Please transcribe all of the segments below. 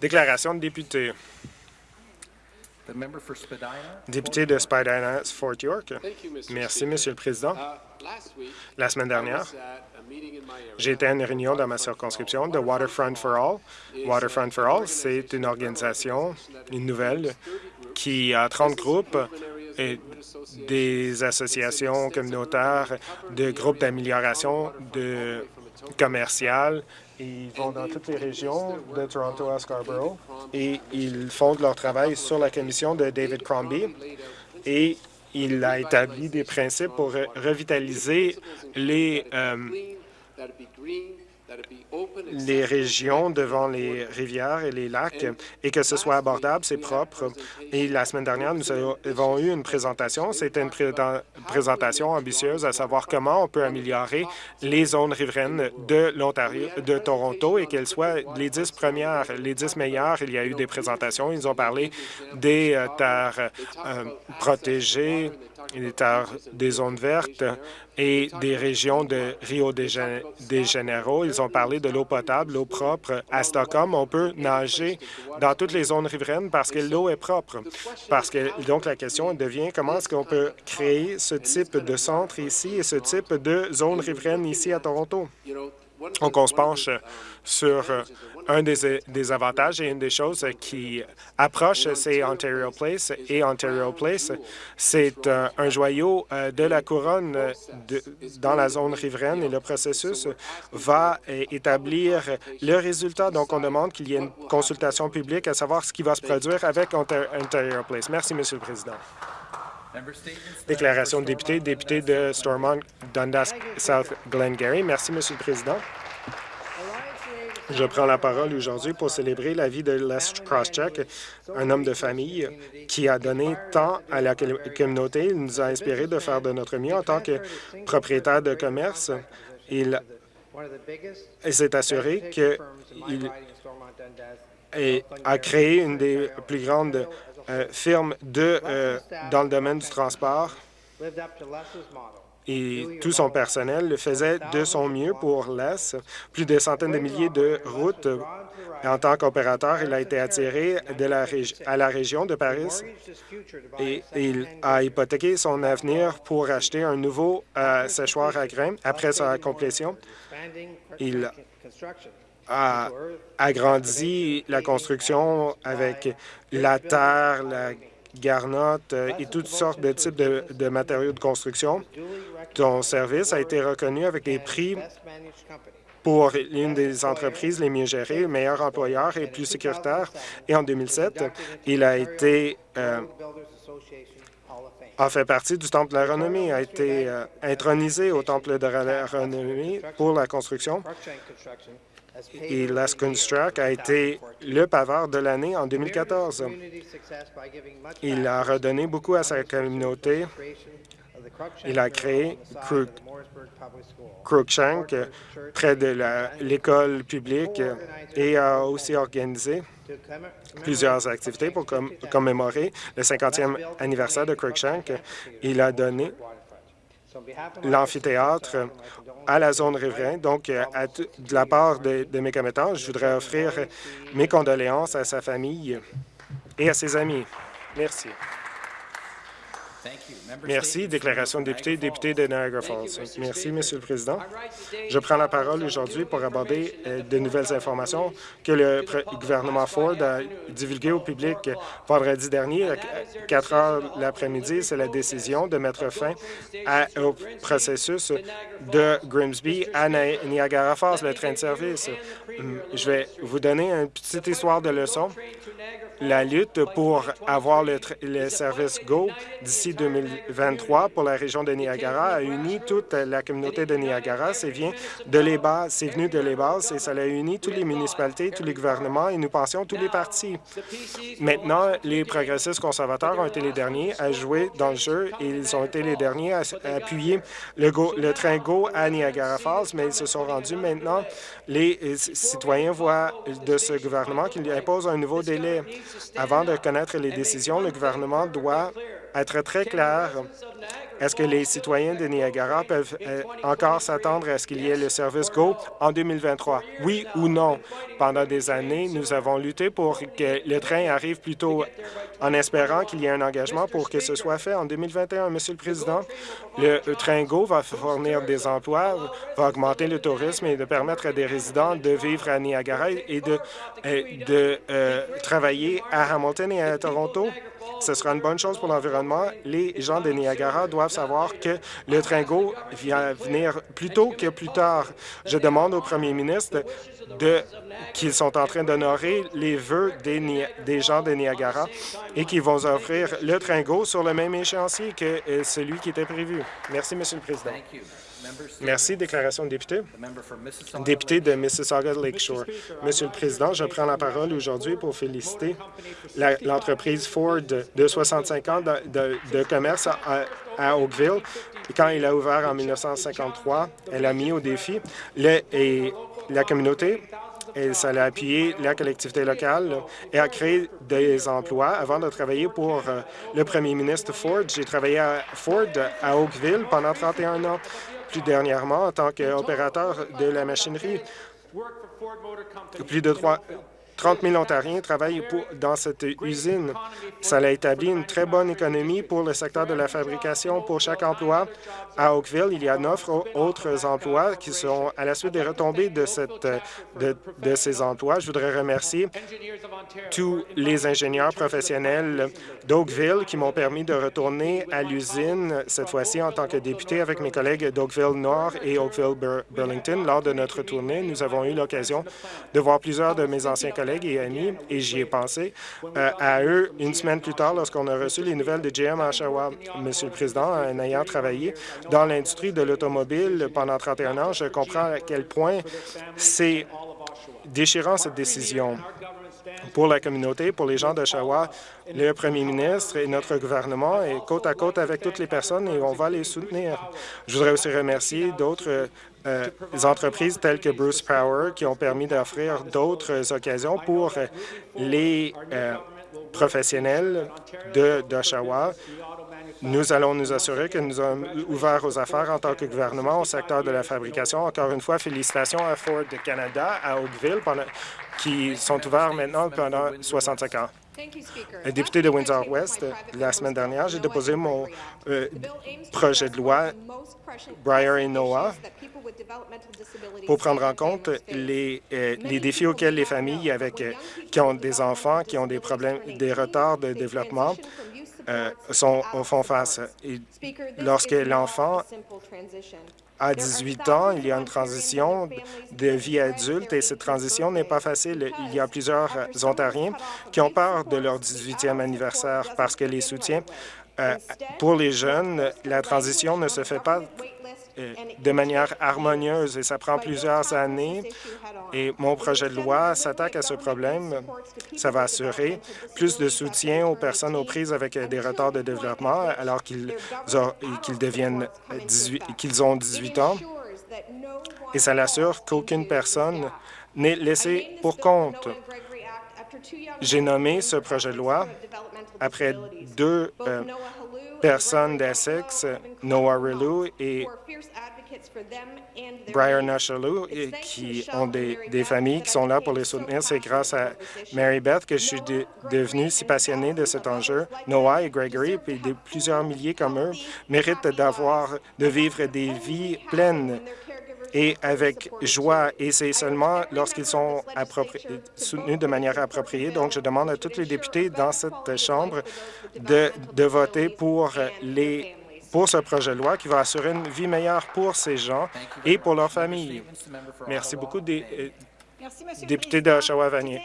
Déclaration de député. Député de Spadina, Fort York. Merci, Monsieur le Président. La semaine dernière, j'ai été à une réunion dans ma circonscription de Waterfront for All. Waterfront for All, c'est une organisation, une nouvelle, qui a 30 groupes et des associations communautaires, de groupes d'amélioration de commerciales. Ils vont dans toutes les régions de Toronto à Scarborough et ils font leur travail sur la commission de David Crombie. Et il a établi des principes pour revitaliser les, euh, les régions devant les rivières et les lacs et que ce soit abordable, c'est propre. Et la semaine dernière, nous avons eu une présentation. C'était une présentation ambitieuse à savoir comment on peut améliorer les zones riveraines de l'Ontario, de Toronto et qu'elles soient les dix premières, les dix meilleures. Il y a eu des présentations. Ils ont parlé des euh, terres euh, protégées, des zones vertes et des régions de Rio de Janeiro. Ils ont parlé de l'eau potable, l'eau propre. À Stockholm, on peut nager dans toutes les zones riveraines parce que l'eau est propre. Parce que donc la question devient comment est-ce qu'on peut créer ce type de centre ici et ce type de zone riveraine ici à Toronto? Donc, on se penche sur un des, avantages et une des choses qui approche, c'est Ontario Place. Et Ontario Place, c'est un, joyau euh, de la couronne dans la zone riveraine et le processus va établir le résultat. Donc, on demande qu'il y ait une consultation publique à savoir ce qui va se produire avec Ontario Place. Merci, Monsieur le Président. Déclaration de député, député de Stormont, Dundas, South Glengarry. Merci, Monsieur le Président. Je prends la parole aujourd'hui pour célébrer la vie de Les Crosscheck, un homme de famille qui a donné tant à la communauté. Il nous a inspiré de faire de notre mieux en tant que propriétaire de commerce. Il, s'est assuré qu'il a créé une des plus grandes euh, firmes de, euh, dans le domaine du transport et tout son personnel le faisait de son mieux pour l'Est. Plus de centaines de milliers de routes. En tant qu'opérateur, il a été attiré de la à la région de Paris et il a hypothéqué son avenir pour acheter un nouveau euh, séchoir à grains. Après sa complétion, il a agrandi la construction avec la terre, la garnottes euh, et toutes sortes de types de, matériaux de construction. Ton service a été reconnu avec des prix pour l'une des entreprises les mieux gérées, le meilleur employeur et plus sécuritaire. Et en 2007, il a été euh, a fait partie du Temple de la Renommée, a été euh, intronisé au Temple de la Renommée pour la construction et Construct a été le paveur de l'année en 2014. Il a redonné beaucoup à sa communauté. Il a créé Crookshank près de l'école publique et a aussi organisé plusieurs activités pour commémorer le 50e anniversaire de Crookshank. Il a donné l'amphithéâtre à la zone riveraine. Donc, euh, de la part de, de mes commettants, je voudrais offrir mes condoléances à sa famille et à ses amis. Merci. Merci. Déclaration de député, député de Niagara Falls. Merci, Monsieur le Président. Je prends la parole aujourd'hui pour aborder euh, de nouvelles informations que le gouvernement Ford a divulguées au public vendredi dernier à 4 heures l'après-midi. C'est la décision de mettre fin au processus de Grimsby à Niagara Falls, le train de service. Hum, je vais vous donner une petite histoire de leçon. La lutte pour avoir le, le service GO d'ici 2023 pour la région de Niagara a uni toute la communauté de Niagara. C'est venu de les bases et ça a uni toutes les municipalités, tous les gouvernements et nous pensions tous les partis. Maintenant, les progressistes conservateurs ont été les derniers à jouer dans le jeu et ils ont été les derniers à, appuyer le, le train GO à Niagara Falls, mais ils se sont rendus maintenant. Les euh, citoyens voient de ce gouvernement qu'il impose un nouveau délai. Avant de connaître les décisions, le gouvernement doit être très clair Est-ce que les citoyens de Niagara peuvent euh, encore s'attendre à ce qu'il y ait le service GO en 2023? Oui ou non? Pendant des années, nous avons lutté pour que le train arrive plus tôt en espérant qu'il y ait un engagement pour que ce soit fait en 2021. Monsieur le Président, le train GO va fournir des emplois, va augmenter le tourisme et de permettre à des résidents de vivre à Niagara et de, euh, de euh, travailler à Hamilton et à Toronto. Ce sera une bonne chose pour l'environnement. Les gens de Niagara doivent savoir que le train GO vient venir plus tôt que plus tard. Je demande au premier ministre qu'ils sont en train d'honorer les vœux des, des gens de Niagara et qu'ils vont offrir le train GO sur le même échéancier que euh, celui qui était prévu. Merci, Monsieur le Président. Merci. Déclaration de député. Député de Mississauga Lakeshore. Monsieur le Président, je prends la parole aujourd'hui pour féliciter l'entreprise Ford de 65 ans de, de- de commerce à, à Oakville. Quand il a ouvert en 1953, elle a mis au défi le- et la communauté et ça a appuyé la collectivité locale et a créé des emplois. Avant de travailler pour euh, le premier ministre Ford, j'ai travaillé à Ford à Oakville pendant 31 ans. Dernièrement, en tant qu'opérateur de la machinerie, plus de trois- 30 000 Ontariens travaillent dans cette usine. Ça a établi une très bonne économie pour le secteur de la fabrication. Pour chaque emploi à Oakville, il y a neuf au- autres emplois qui sont à la suite des retombées de, de, ces emplois. Je voudrais remercier tous les ingénieurs professionnels d'Oakville qui m'ont permis de retourner à l'usine, cette fois-ci en tant que député avec mes collègues d'Oakville Nord et Oakville Bur- Burlington. Lors de notre tournée, nous avons eu l'occasion de voir plusieurs de mes anciens collègues et amis, et j'y ai pensé euh, à eux une semaine plus tard lorsqu'on a reçu les nouvelles de GM à Oshawa. Monsieur le Président, en ayant travaillé dans l'industrie de l'automobile pendant 31 ans, je comprends à quel point c'est déchirant cette décision pour la communauté, pour les gens d'Oshawa. Le premier ministre et notre gouvernement est côte à côte avec toutes les personnes et on va les soutenir. Je voudrais aussi remercier d'autres euh, entreprises telles que Bruce Power qui ont permis d'offrir d'autres occasions pour les euh, professionnels d'Oshawa. Nous allons nous assurer que nous sommes ouverts aux affaires en tant que gouvernement au secteur de la fabrication. Encore une fois, félicitations à Ford Canada, à Oakville, qui sont ouverts maintenant pendant 65 ans. Un Député de Windsor-West, la semaine dernière, j'ai déposé mon euh, projet de loi Briar et Noah pour prendre en compte les, euh, les défis auxquels les familles avec, euh, qui ont des enfants, qui ont des problèmes, des retards de développement, euh, sont, font face. Et lorsque l'enfant à 18 ans, il y a une transition de vie adulte et cette transition n'est pas facile. Il y a plusieurs Ontariens qui ont peur de leur 18e anniversaire parce que les soutiens euh, pour les jeunes, la transition ne se fait pas de manière harmonieuse et ça prend plusieurs années. Et mon projet de loi s'attaque à ce problème. Ça va assurer plus de soutien aux personnes aux prises avec des retards de développement alors qu'ils deviennent 18 qu'ils ont 18 ans. Et ça l'assure qu'aucune personne n'est laissée pour compte. J'ai nommé ce projet de loi après deux euh, personnes d'Essex, Noah Rilou et Briar Nashalou, qui ont des, familles qui sont là pour les soutenir. C'est grâce à Mary Beth que je suis de- devenu si passionné de cet enjeu. Noah et Gregory, puis plusieurs milliers comme eux, méritent d'avoir, de vivre des vies pleines et avec joie, et c'est seulement lorsqu'ils sont soutenus de manière appropriée. Donc, je demande à tous les députés dans cette Chambre de, de voter pour les pour ce projet de loi qui va assurer une vie meilleure pour ces gens et pour leurs familles. Merci beaucoup, des, euh, député d'Oshawa-Vanier.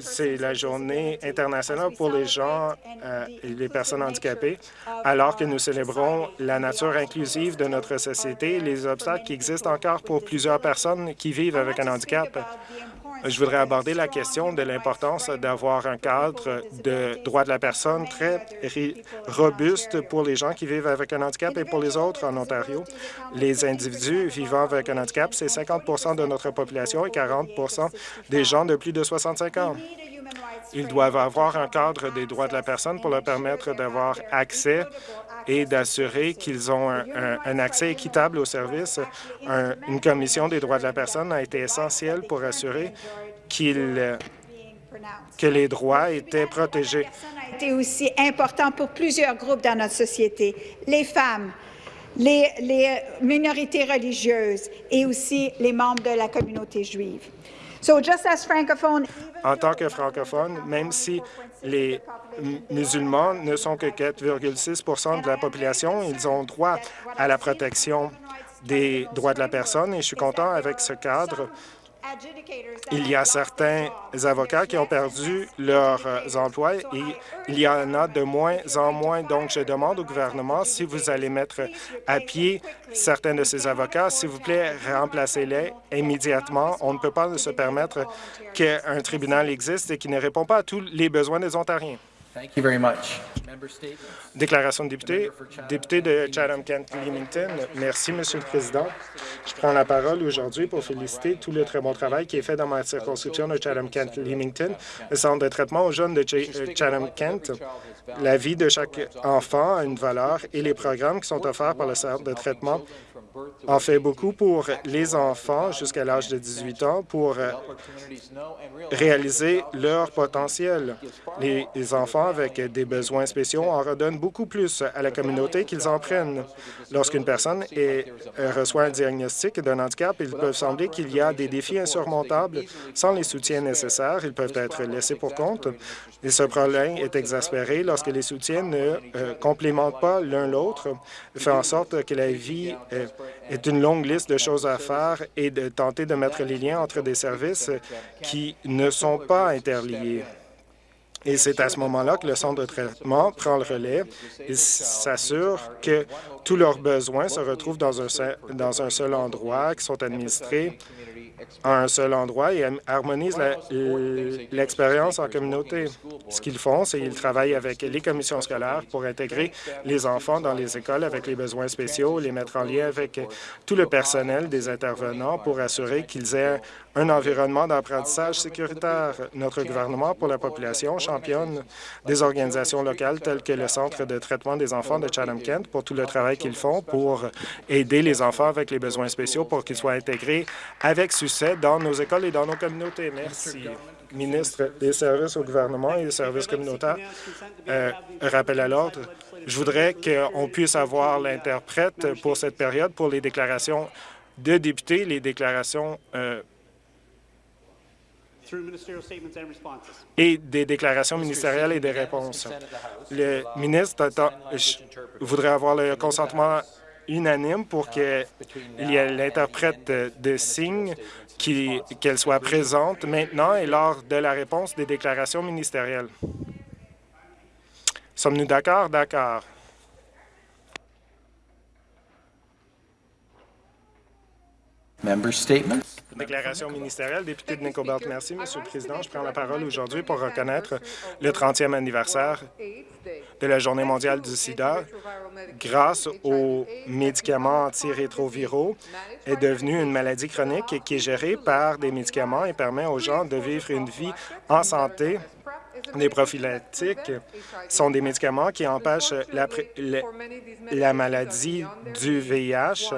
C'est la journée internationale pour les gens euh, et les personnes handicapées, alors que nous célébrons la nature inclusive de notre société et les obstacles qui existent encore pour plusieurs personnes qui vivent avec un handicap. Je voudrais aborder la question de l'importance d'avoir un cadre de droits de la personne très robuste pour les gens qui vivent avec un handicap et pour les autres en Ontario. Les individus vivant avec un handicap, c'est 50% de notre population et 40% des gens de plus de 65 ans. Ils doivent avoir un cadre des droits de la personne pour leur permettre d'avoir accès et d'assurer qu'ils ont un, accès équitable aux services. Un- une commission des droits de la personne a été essentielle pour assurer qu'il que les droits étaient protégés. a été aussi important pour plusieurs groupes dans notre société, les femmes, les, les minorités religieuses et aussi les membres de la communauté juive. So just as francophone, En tant que francophone, même si les musulmans ne sont que 4,6% de la population, ils ont droit à la protection des droits de la personne et je suis content avec ce cadre. Il y a certains avocats qui ont perdu leurs euh, emplois et il y en a de moins en moins. Donc, je demande au gouvernement si vous allez mettre à pied certains de ces avocats, s'il vous plaît, remplacez-les immédiatement. On ne peut pas se permettre qu'un tribunal existe et qui ne répond pas à tous les besoins des Ontariens. Thank you very much. Member statements. Déclaration de député. Député de Chatham-Kent-Leamington. Merci, Monsieur le Président. Je prends la parole aujourd'hui pour féliciter tout le très bon travail qui est fait dans ma circonscription de Chatham-Kent-Leamington, le centre de traitement aux jeunes de euh, Chatham-Kent. La vie de chaque enfant a une valeur et les programmes qui sont offerts par le centre de traitement en fait beaucoup pour les enfants jusqu'à l'âge de 18 ans pour réaliser leur potentiel. Les les enfants avec des besoins spéciaux en redonnent beaucoup plus à la communauté qu'ils en prennent. Lorsqu'une personne est- euh, reçoit un diagnostic d'un handicap, il peut sembler qu'il y a des défis insurmontables. Sans les soutiens nécessaires, ils peuvent être laissés pour compte. Et ce problème est exaspéré lorsque les soutiens ne euh, complémentent pas l'un l'autre, fait en sorte que la vie euh, est une longue liste de choses à faire et de tenter de mettre les liens entre des services qui ne sont pas interliés. Et c'est à ce moment-là que le centre de traitement prend le relais et s'assure que tous leurs besoins se retrouvent dans un, seul- dans un seul endroit, qui sont administrés à un seul endroit et am- harmonise la- l'expérience en communauté? Ce qu'ils font, c'est qu'ils travaillent avec les commissions scolaires pour intégrer les enfants dans les écoles avec les besoins spéciaux, les mettre en lien avec tout le personnel des intervenants pour assurer qu'ils aient un environnement d'apprentissage sécuritaire. Notre gouvernement pour la population championne des organisations locales telles que le Centre de traitement des enfants de Chatham-Kent pour tout le travail qu'ils font pour aider les enfants avec les besoins spéciaux pour qu'ils soient intégrés avec succès dans nos écoles et dans nos communautés. Merci. Ministre des services au gouvernement et des services communautaires, euh, rappel à l'ordre. Je voudrais qu'on puisse avoir l'interprète pour cette période pour les déclarations de députés, les déclarations euh, et des déclarations ministérielles et des réponses. Le ministre attend- voudrait avoir le consentement unanime pour qu'il y ait l'interprète de, signes qui- qu'elle soit présente maintenant et lors de la réponse des déclarations ministérielles. Sommes-nous d'accord? D'accord. Member statements? Déclaration ministérielle, député de Nicobelt. Merci, Monsieur le Président. Je prends la parole aujourd'hui pour reconnaître le 30e anniversaire de la Journée mondiale du sida grâce aux médicaments antirétroviraux est devenue une maladie chronique qui est gérée par des médicaments et permet aux gens de vivre une vie en santé. Les prophylactiques sont des médicaments qui empêchent la, maladie du VIH.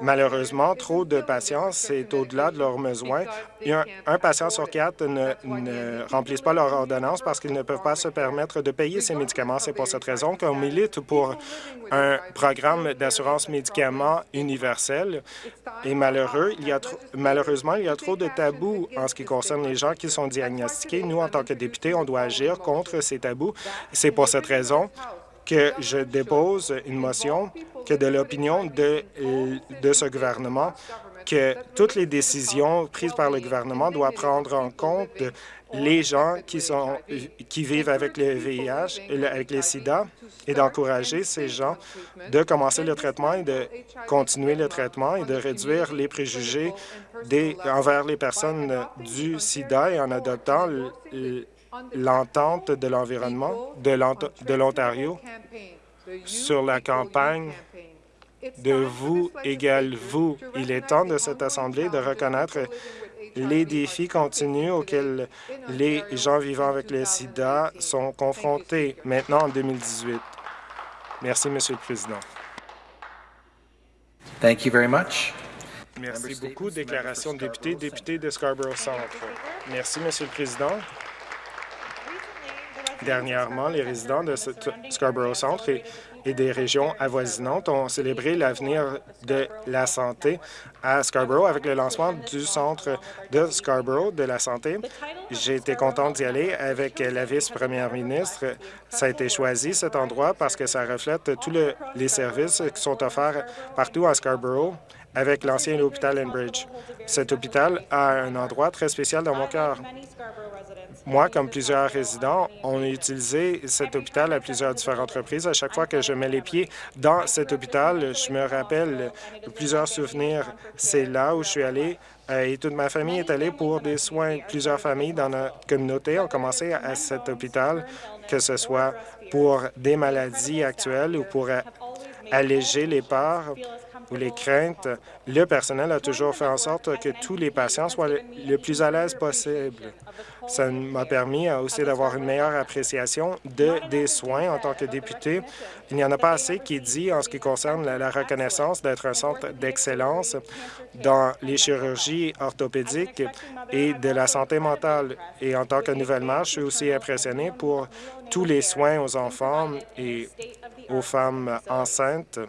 Malheureusement, trop de patients, c'est au-delà de leurs besoins. Un, un patient sur quatre ne, ne remplissent pas leur ordonnance parce qu'ils ne peuvent pas se permettre de payer ces médicaments. C'est pour cette raison qu'on milite pour un programme d'assurance médicaments universel. Et malheureux, il y a malheureusement, il y a trop de tabous en ce qui concerne les gens qui sont diagnostiqués. Nous, en tant que députés, on doit agir contre ces tabous. C'est pour cette raison que je dépose une motion que de l'opinion de, de ce gouvernement que toutes les décisions prises par le gouvernement doivent prendre en compte les gens qui, sont, qui vivent avec le VIH, avec les sida, et d'encourager ces gens de commencer le traitement et de continuer le traitement et de réduire les préjugés des, envers les personnes du sida et en adoptant l'entente de l'environnement de l'Ont- de l'Ontario sur la campagne de vous égale vous. Il est temps de cette Assemblée de reconnaître les défis continus auxquels les gens vivant avec le sida sont confrontés maintenant en 2018. Merci, Monsieur le Président. Thank you very much. Merci beaucoup. Déclaration de député, député de Scarborough Centre. Merci, Monsieur le Président. Dernièrement, les résidents de Scarborough Centre et, des régions avoisinantes ont célébré l'avenir de la santé à Scarborough avec le lancement du Centre de Scarborough de la santé. J'ai été content d'y aller avec la vice-première ministre. Ça a été choisi, cet endroit, parce que ça reflète tous le- les services qui sont offerts partout à Scarborough avec l'ancien hôpital Enbridge. Cet hôpital a un endroit très spécial dans mon cœur. Moi, comme plusieurs résidents, on a utilisé cet hôpital à plusieurs différentes reprises. À chaque fois que je mets les pieds dans cet hôpital, je me rappelle plusieurs souvenirs. C'est là où je suis allé euh, et toute ma famille est allée pour des soins. Plusieurs familles dans notre communauté ont commencé à cet hôpital, que ce soit pour des maladies actuelles ou pour alléger les peurs ou les craintes. Le personnel a toujours fait en sorte que tous les patients soient le, plus à l'aise possible. Ça m'a permis euh, aussi d'avoir une meilleure appréciation de, des soins en tant que député. Il n'y en a pas assez qui dit en ce qui concerne la, la reconnaissance d'être un centre d'excellence dans les chirurgies orthopédiques et de la santé mentale. Et en tant que nouvelle mère, je suis aussi impressionné pour tous les soins aux enfants et aux femmes enceintes.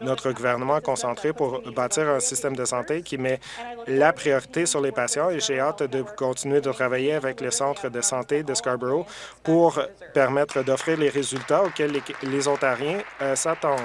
Notre gouvernement est concentré pour bâtir un système de santé qui met la priorité sur les patients et j'ai hâte de continuer de travailler avec le Centre de santé de Scarborough pour permettre d'offrir les résultats auxquels les, les Ontariens euh, s'attendent.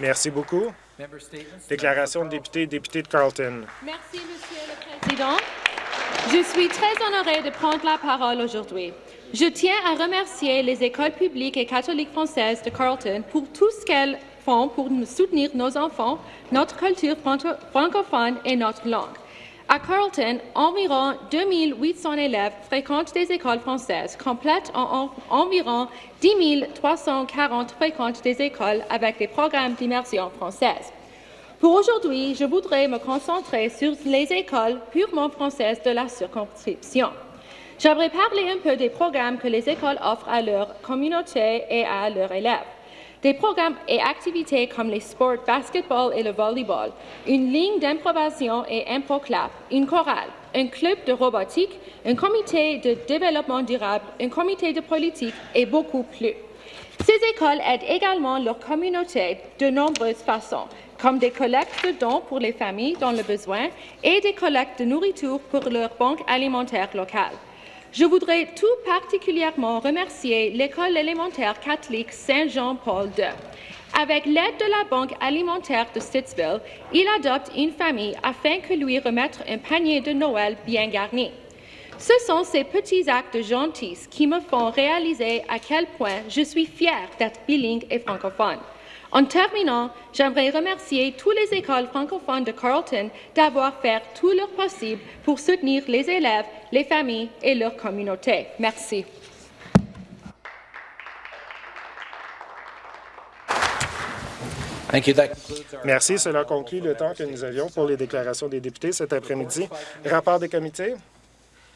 Merci beaucoup. Déclaration de député, député de Carlton. Merci, Monsieur le Président. Je suis très honorée de prendre la parole aujourd'hui. Je tiens à remercier les écoles publiques et catholiques françaises de Carleton pour tout ce qu'elles font pour soutenir nos enfants, notre culture franco- francophone et notre langue. À Carleton, environ 2800 élèves fréquentent des écoles françaises, complètent en, en- environ 10 340 fréquentent des écoles avec des programmes d'immersion française. Pour aujourd'hui, je voudrais me concentrer sur les écoles purement françaises de la circonscription. J'aimerais parler un peu des programmes que les écoles offrent à leur communauté et à leurs élèves. Des programmes et activités comme les sports basketball et le volleyball, une ligne d'improvisation et improclap, une chorale, un club de robotique, un comité de développement durable, un comité de politique et beaucoup plus. Ces écoles aident également leur communauté de nombreuses façons, comme des collectes de dons pour les familles dans le besoin et des collectes de nourriture pour leur banque alimentaire locale. Je voudrais tout particulièrement remercier l'école élémentaire catholique Saint-Jean-Paul II. Avec l'aide de la Banque alimentaire de Stittsville, il adopte une famille afin que lui remettre un panier de Noël bien garni. Ce sont ces petits actes gentils qui me font réaliser à quel point je suis fière d'être bilingue et francophone. En terminant, j'aimerais remercier toutes les écoles francophones de Carleton d'avoir fait tout leur possible pour soutenir les élèves, les familles et leur communauté. Merci. Merci. Cela conclut le temps que nous avions pour les déclarations des députés cet après-midi. Rapport des comités?